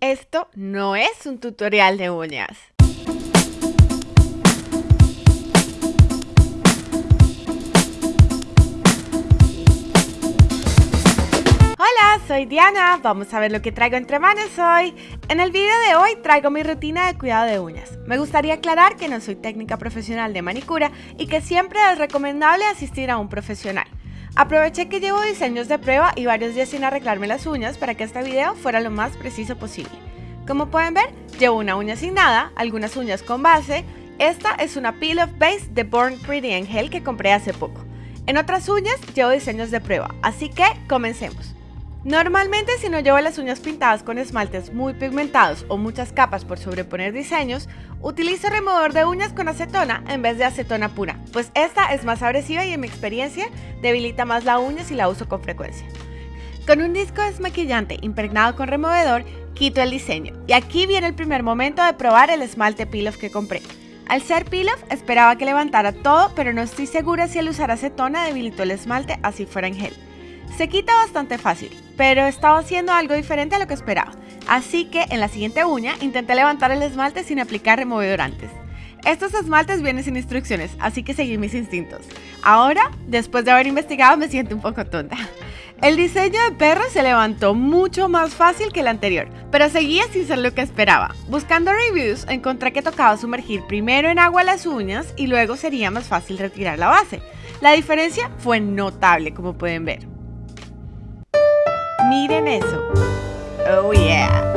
Esto no es un tutorial de uñas. Hola, soy Diana. Vamos a ver lo que traigo entre manos hoy. En el video de hoy traigo mi rutina de cuidado de uñas. Me gustaría aclarar que no soy técnica profesional de manicura y que siempre es recomendable asistir a un profesional. Aproveché que llevo diseños de prueba y varios días sin arreglarme las uñas para que este video fuera lo más preciso posible. Como pueden ver, llevo una uña sin nada, algunas uñas con base. Esta es una Peel Off Base de Born Pretty Angel que compré hace poco. En otras uñas llevo diseños de prueba, así que comencemos. Normalmente si no llevo las uñas pintadas con esmaltes muy pigmentados o muchas capas por sobreponer diseños, utilizo removedor de uñas con acetona en vez de acetona pura, pues esta es más agresiva y en mi experiencia debilita más la uña si la uso con frecuencia. Con un disco desmaquillante impregnado con removedor, quito el diseño. Y aquí viene el primer momento de probar el esmalte Peel que compré. Al ser Peel esperaba que levantara todo, pero no estoy segura si al usar acetona debilitó el esmalte así fuera en gel. Se quita bastante fácil, pero estaba haciendo algo diferente a lo que esperaba. Así que en la siguiente uña intenté levantar el esmalte sin aplicar removedor antes. Estos esmaltes vienen sin instrucciones, así que seguí mis instintos. Ahora, después de haber investigado, me siento un poco tonta. El diseño de perro se levantó mucho más fácil que el anterior, pero seguía sin ser lo que esperaba. Buscando reviews, encontré que tocaba sumergir primero en agua las uñas y luego sería más fácil retirar la base. La diferencia fue notable, como pueden ver. Miren eso. Oh yeah.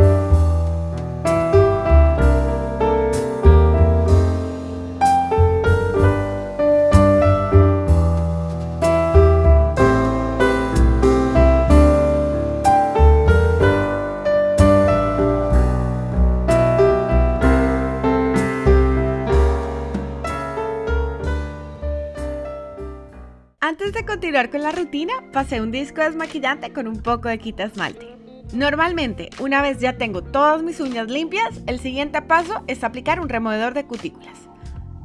Continuar con la rutina, pasé un disco desmaquillante con un poco de quita esmalte. Normalmente, una vez ya tengo todas mis uñas limpias, el siguiente paso es aplicar un removedor de cutículas.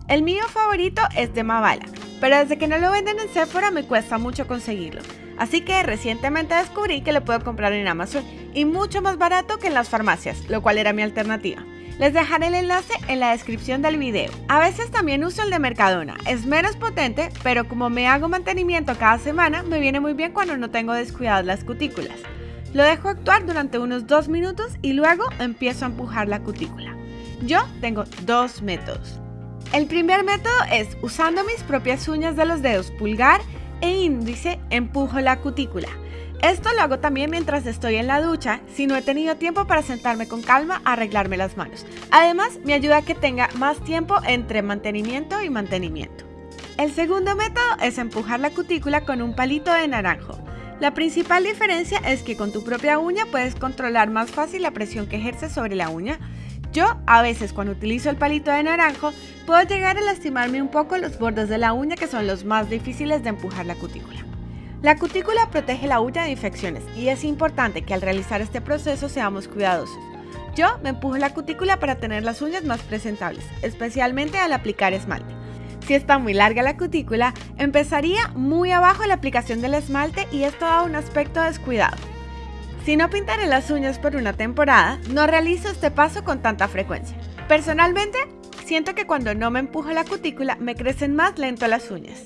El mío favorito es de Mavala, pero desde que no lo venden en Sephora me cuesta mucho conseguirlo. Así que recientemente descubrí que lo puedo comprar en Amazon y mucho más barato que en las farmacias, lo cual era mi alternativa. Les dejaré el enlace en la descripción del video. A veces también uso el de Mercadona. Es menos potente, pero como me hago mantenimiento cada semana, me viene muy bien cuando no tengo descuidadas las cutículas. Lo dejo actuar durante unos 2 minutos y luego empiezo a empujar la cutícula. Yo tengo dos métodos. El primer método es usando mis propias uñas de los dedos pulgar e índice empujo la cutícula. Esto lo hago también mientras estoy en la ducha, si no he tenido tiempo para sentarme con calma a arreglarme las manos. Además, me ayuda a que tenga más tiempo entre mantenimiento y mantenimiento. El segundo método es empujar la cutícula con un palito de naranjo. La principal diferencia es que con tu propia uña puedes controlar más fácil la presión que ejerce sobre la uña. Yo, a veces cuando utilizo el palito de naranjo, puedo llegar a lastimarme un poco los bordes de la uña que son los más difíciles de empujar la cutícula. La cutícula protege la uña de infecciones y es importante que al realizar este proceso seamos cuidadosos. Yo me empujo la cutícula para tener las uñas más presentables, especialmente al aplicar esmalte. Si está muy larga la cutícula, empezaría muy abajo la aplicación del esmalte y esto da un aspecto descuidado. Si no pintaré las uñas por una temporada, no realizo este paso con tanta frecuencia. Personalmente, siento que cuando no me empujo la cutícula me crecen más lento las uñas.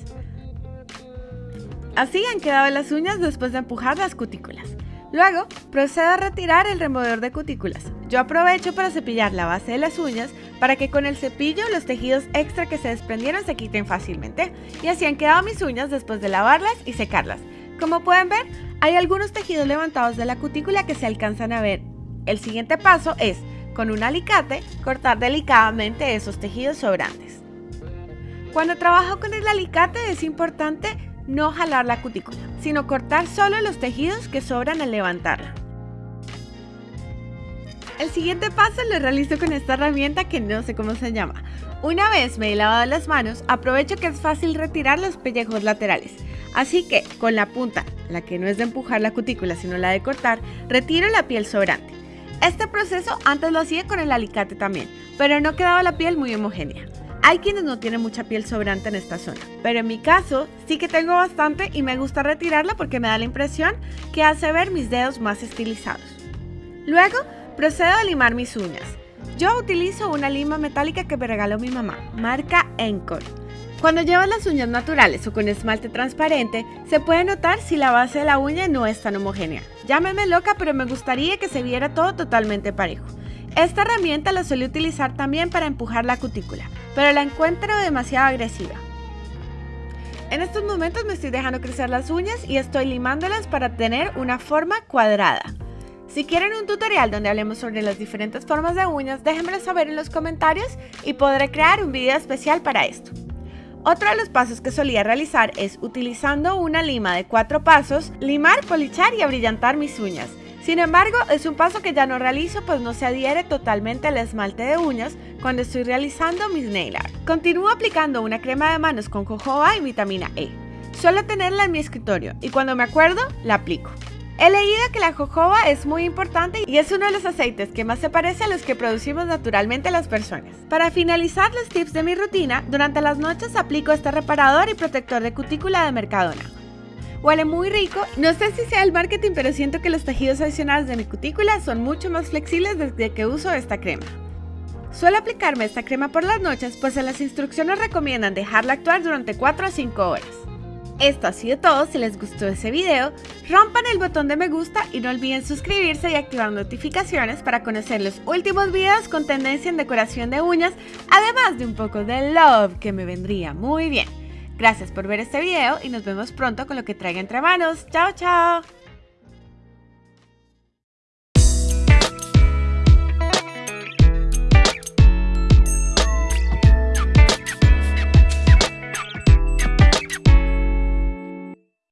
Así han quedado las uñas después de empujar las cutículas. Luego, procedo a retirar el removedor de cutículas. Yo aprovecho para cepillar la base de las uñas para que con el cepillo los tejidos extra que se desprendieron se quiten fácilmente. Y así han quedado mis uñas después de lavarlas y secarlas. Como pueden ver, hay algunos tejidos levantados de la cutícula que se alcanzan a ver. El siguiente paso es, con un alicate, cortar delicadamente esos tejidos sobrantes. Cuando trabajo con el alicate es importante no jalar la cutícula, sino cortar solo los tejidos que sobran al levantarla. El siguiente paso lo realizo con esta herramienta que no sé cómo se llama. Una vez me he lavado las manos, aprovecho que es fácil retirar los pellejos laterales. Así que con la punta, la que no es de empujar la cutícula sino la de cortar, retiro la piel sobrante. Este proceso antes lo hacía con el alicate también, pero no quedaba la piel muy homogénea. Hay quienes no tienen mucha piel sobrante en esta zona, pero en mi caso sí que tengo bastante y me gusta retirarla porque me da la impresión que hace ver mis dedos más estilizados. Luego Procedo a limar mis uñas. Yo utilizo una lima metálica que me regaló mi mamá, marca Encore. Cuando llevas las uñas naturales o con esmalte transparente, se puede notar si la base de la uña no es tan homogénea. Llámeme loca, pero me gustaría que se viera todo totalmente parejo. Esta herramienta la suele utilizar también para empujar la cutícula, pero la encuentro demasiado agresiva. En estos momentos me estoy dejando crecer las uñas y estoy limándolas para tener una forma cuadrada. Si quieren un tutorial donde hablemos sobre las diferentes formas de uñas, déjenmelo saber en los comentarios y podré crear un video especial para esto. Otro de los pasos que solía realizar es, utilizando una lima de cuatro pasos, limar, polichar y abrillantar mis uñas. Sin embargo, es un paso que ya no realizo pues no se adhiere totalmente al esmalte de uñas cuando estoy realizando mis nail art. Continúo aplicando una crema de manos con jojoba y vitamina E. Suelo tenerla en mi escritorio y cuando me acuerdo, la aplico. He leído que la jojoba es muy importante y es uno de los aceites que más se parece a los que producimos naturalmente las personas. Para finalizar los tips de mi rutina, durante las noches aplico este reparador y protector de cutícula de Mercadona. Huele muy rico, no sé si sea el marketing, pero siento que los tejidos adicionales de mi cutícula son mucho más flexibles desde que uso esta crema. Suelo aplicarme esta crema por las noches, pues en las instrucciones recomiendan dejarla actuar durante 4 a 5 horas. Esto ha sido todo, si les gustó ese video, rompan el botón de me gusta y no olviden suscribirse y activar notificaciones para conocer los últimos videos con tendencia en decoración de uñas, además de un poco de love que me vendría muy bien. Gracias por ver este video y nos vemos pronto con lo que traiga entre manos. ¡Chao, chao!